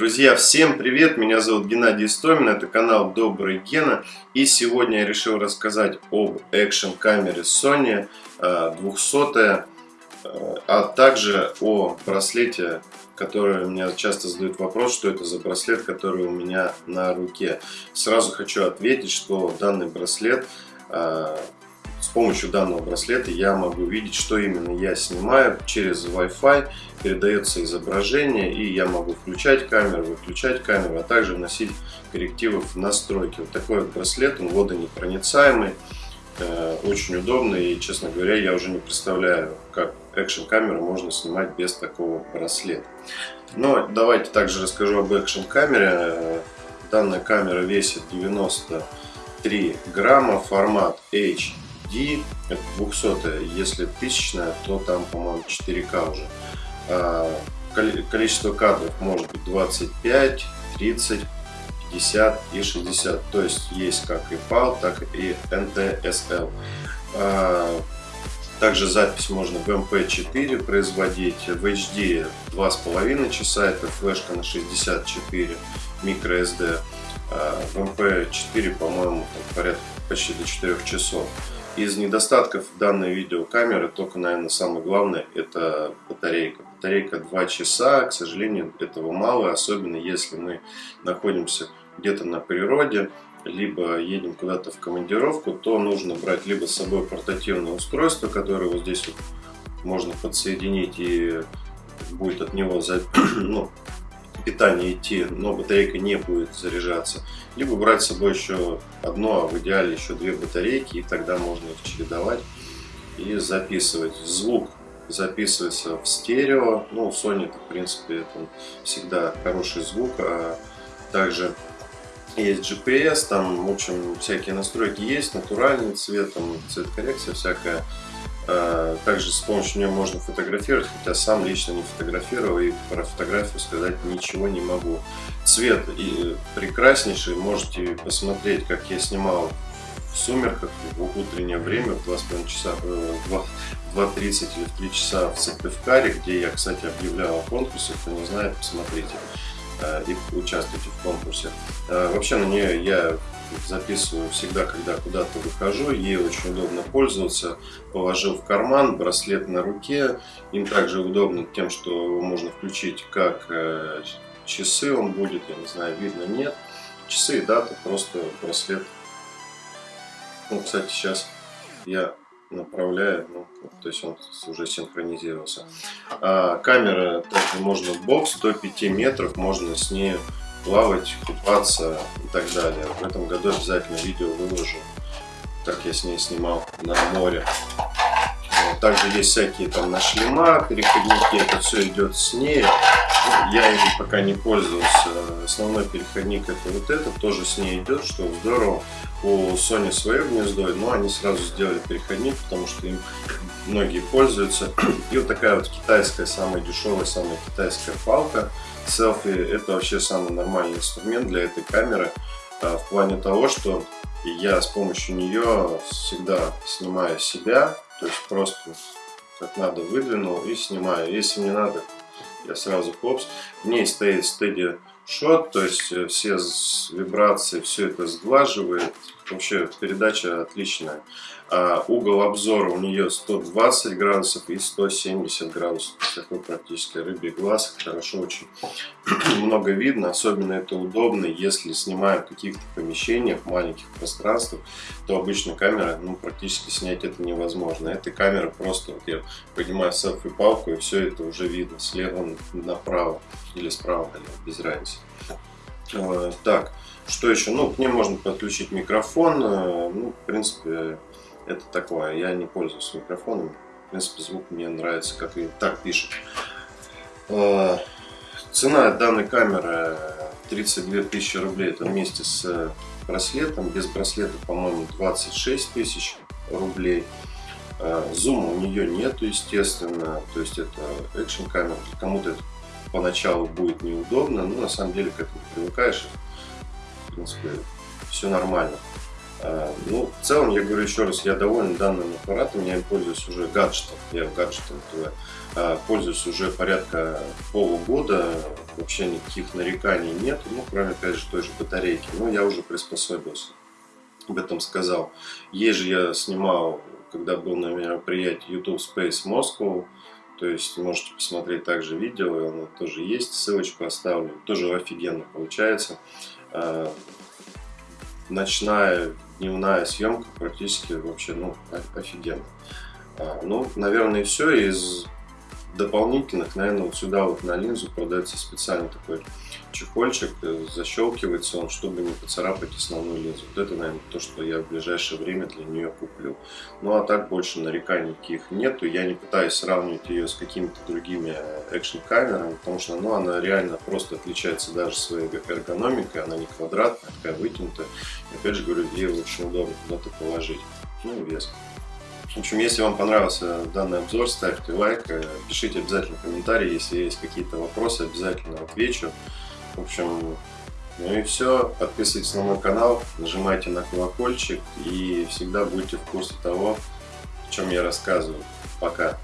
Друзья, всем привет! Меня зовут Геннадий Истомин, это канал Добрый Гена. И сегодня я решил рассказать об экшн камере Sony 200, э, э, а также о браслете, который меня часто задают вопрос, что это за браслет, который у меня на руке. Сразу хочу ответить, что данный браслет э, с помощью данного браслета я могу видеть, что именно я снимаю через Wi-Fi, передается изображение, и я могу включать камеру, выключать камеру, а также вносить коррективы в настройки. Вот такой вот браслет, он водонепроницаемый, э, очень удобный, и, честно говоря, я уже не представляю, как экшн камеру можно снимать без такого браслета. Но давайте также расскажу об экшн камере. Данная камера весит 93 грамма, формат H D, это 200, если тысячная, то там, по-моему, 4К уже. А, количество кадров может быть 25, 30, 50 и 60. То есть есть как и PAL, так и NTSL. А, также запись можно в MP4 производить, в HD 2,5 часа, это флешка на 64 microSD. А, в MP4, по-моему, порядка почти до 4 часов. Из недостатков данной видеокамеры только, наверное, самое главное это батарейка. Батарейка 2 часа, к сожалению, этого мало, особенно если мы находимся где-то на природе, либо едем куда-то в командировку, то нужно брать либо с собой портативное устройство, которое вот здесь вот можно подсоединить и будет от него ну, питание идти, но батарейка не будет заряжаться. Либо брать с собой еще одно, а в идеале еще две батарейки, и тогда можно их чередовать и записывать. Звук записывается в стерео. Ну, у Sony в принципе, это всегда хороший звук. А также есть GPS, там, в общем, всякие настройки есть, натуральный цвет, там, цвет коррекция всякая. А, также с помощью нее можно фотографировать, хотя сам лично не фотографировал и про фотографию сказать ничего не могу. Цвет и прекраснейший, можете посмотреть, как я снимал в сумерках в утреннее время в 2,5 часа, э, в 2.30 или в 3 часа в Сыктывкаре, где я, кстати, объявлял о конкурсе, кто не знает, посмотрите э, и участвуйте в конкурсе. Э, вообще на нее я записываю всегда, когда куда-то выхожу. Ей очень удобно пользоваться. Положил в карман, браслет на руке. Им также удобно тем, что можно включить как э, часы он будет, я не знаю, видно, нет. Часы и дата, просто браслет. Ну, кстати, сейчас я направляю, ну, то есть он уже синхронизировался. А, камера также можно бокс до 5 метров, можно с ней плавать, купаться и так далее. В этом году обязательно видео выложу, как я с ней снимал на море. Также есть всякие там на шлема, переходники, это все идет с ней. Я им пока не пользовался. Основной переходник это вот этот, тоже с ней идет, что здорово. У Sony свое гнездо, но они сразу сделали переходник, потому что им многие пользуются. И вот такая вот китайская, самая дешевая, самая китайская палка селфи это вообще самый нормальный инструмент для этой камеры а, в плане того, что я с помощью нее всегда снимаю себя, то есть просто как надо выдвинул и снимаю. Если мне надо, я сразу хлопс. В ней стоит Steady Shot, то есть э, все вибрации, все это сглаживает. Вообще передача отличная. А угол обзора у нее 120 градусов и 170 градусов. Такой практически рыбий глаз. Хорошо очень много видно. Особенно это удобно, если снимаем в каких-то помещениях, маленьких пространствах, то обычно камера, ну, практически снять это невозможно. Эта камера просто, вот я поднимаю селфи-палку и все это уже видно слева направо или справа налево, без разницы. А, так, что еще? Ну, к ней можно подключить микрофон. Э, ну, в принципе, это такое. Я не пользуюсь микрофоном. В принципе, звук мне нравится, как и так пишет. А, цена данной камеры 32 тысячи рублей. Это вместе с браслетом. Без браслета, по-моему, 26 тысяч рублей. А, зума у нее нету, естественно. То есть это экшн камера. Кому-то это поначалу будет неудобно, но на самом деле к этому привыкаешь. В принципе, все нормально. А, ну, в целом, я говорю еще раз, я доволен данным аппаратом, я им пользуюсь уже гаджетом, я гаджетом ТВ, а, пользуюсь уже порядка полугода, вообще никаких нареканий нет, ну, кроме, опять же, той же батарейки. Но я уже приспособился, об этом сказал. Есть же я снимал, когда был на мероприятии YouTube Space Moscow, то есть можете посмотреть также видео, оно тоже есть, ссылочку оставлю. Тоже офигенно получается. Ночная, дневная съемка практически вообще ну, офигенно. А, ну, наверное, все. Из дополнительных, наверное, вот сюда вот на линзу продается специальный такой чехольчик, э, защелкивается он, чтобы не поцарапать основную линзу. Вот это, наверное, то, что я в ближайшее время для нее куплю. Ну, а так больше нареканий никаких нету. Я не пытаюсь сравнивать ее с какими-то другими экшн-камерами, потому что, ну, она реально просто отличается даже своей эргономикой. Она не квадратная, такая вытянутая. И, опять же говорю, ей очень удобно куда-то положить. Ну, вес. В общем, если вам понравился данный обзор, ставьте лайк, э, пишите обязательно комментарии, если есть какие-то вопросы, обязательно отвечу. В общем, ну и все. Подписывайтесь на мой канал, нажимайте на колокольчик и всегда будьте в курсе того, о чем я рассказываю. Пока!